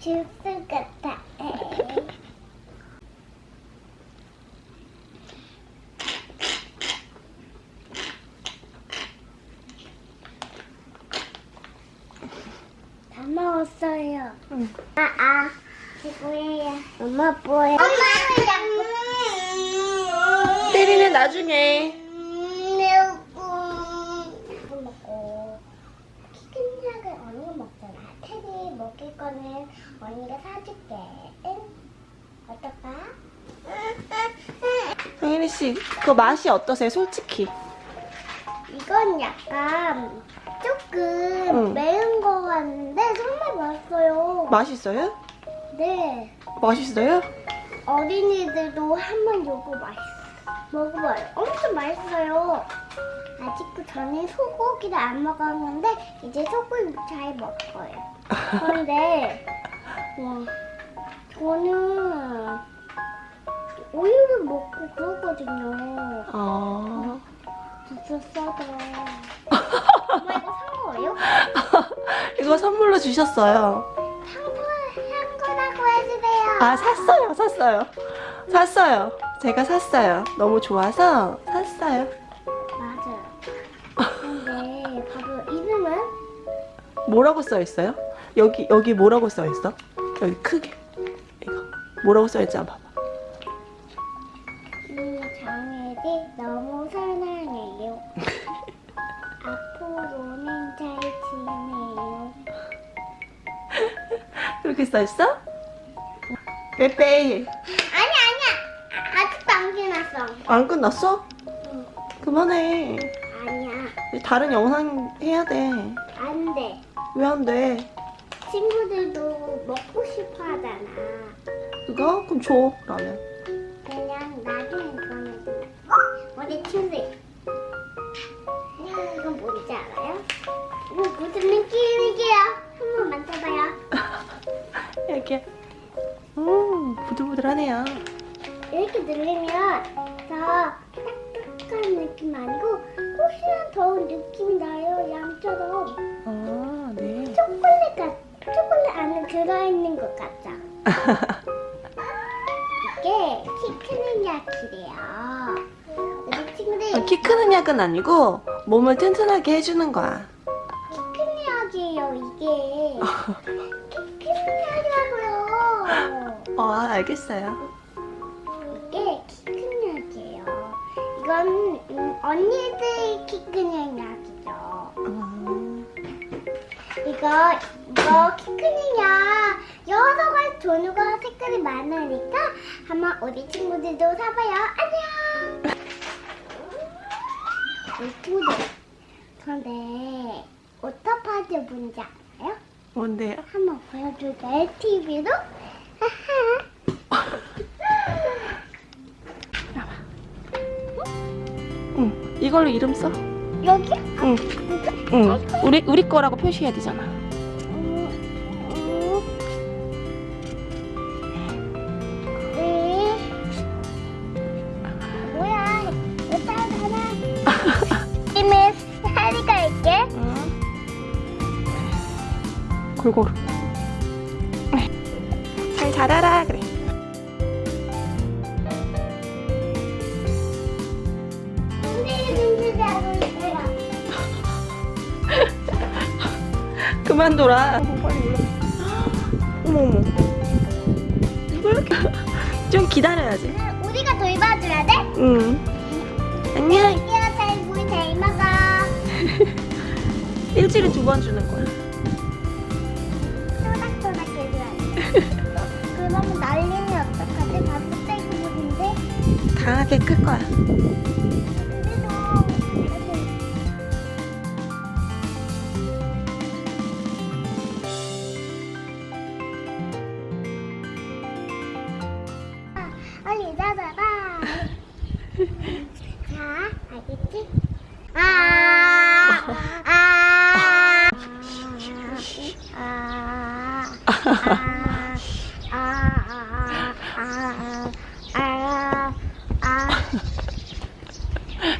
주스 같아. 다 먹었어요. 응. 아, 아. 이거예요. 엄마 뭐예요? 자꾸. 때리는 나중에. 이거 먹고 치킨약을 언니가 먹잖아. 테디 먹을 거는 언니가 사줄게. 응? 어떨까? 성현이 씨, 그 맛이 어떠세요? 솔직히. 이건 약간 조금 응. 매운 거 같은데 정말 맛있어요. 맛있어요? 네. 맛있어요? 어린이들도 한번 요거 맛있어. 먹어봐요. 엄청 맛있어요. 아직도 저는 소고기를 안 먹었는데 이제 소고기 잘 먹어요. 그런데 와, 저는 우유를 먹고 그러거든요. 어. 진짜 싸다. 엄마 이거 산 거예요? 이거 선물로 주셨어요. 상품 산 거라고 해주세요. 아, 샀어요, 샀어요. 샀어요. 제가 샀어요. 너무 좋아서 샀어요. 맞아요. 근데 바로 이름은 뭐라고 써 있어요? 여기 여기 뭐라고 써 있어? 여기 크게 이거 뭐라고 써 있지 한번 봐봐. 이 장애를 너무 사랑해요. 앞으로는 잘 지내요. 그렇게 써 있어? 빼빼 아니 아니야. 아직도 안 끝났어. 안 끝났어? 응. 그만해. 아니야. 다른 영상 해야 돼. 안 돼. 왜 안 돼? 친구들도 먹고 싶어 하잖아. 그거 그럼 줘 그러면. 그냥 나중에 그러면? 우리 친구들. 이건 뭔지 알아요? 이거 무슨 느낌이게요? 한번 만져봐요. 이렇게. 음 부들부들하네요. 이렇게 누르면 더 딱딱한 느낌 아니고 혹시나 더운 느낌이 나요 양처럼 아 네. 초콜릿 같 초콜릿 안에 들어있는 것 같죠? 이게 키 크는 약이래요. 우리 친구들 아, 키 크는 약은 아니고 몸을 튼튼하게 해주는 거야. 키 크는 약이에요 이게. 키 크는 약이라고요. 어 알겠어요. 이게 키큰 약이에요. 이건 음, 언니들 키 크는 약이죠. 음, 이거 이거 키 크는 약 여러 가지 종류가 색깔이 많으니까 한번 우리 친구들도 사봐요. 안녕. 친구들 그런데 오토파드 뭔지 알아요? 뭔데요? 한번 보여줄까요? TV로? 응. 이걸로 이름 써. 여기? 응. 응. 우리 우리 거라고 표시해야 되잖아. 골고루. 잘 자라라 그래. 그만 올라. 어머 어머. 이거 이렇게 좀 기다려야지. 우리가 돌봐줘야 돼? 응. 안녕. 일주일에 두 번 주는 거야. 강하게 끌 거야. 빨리 나봐봐 자 알겠지? 아아아아. 아, 아, 아,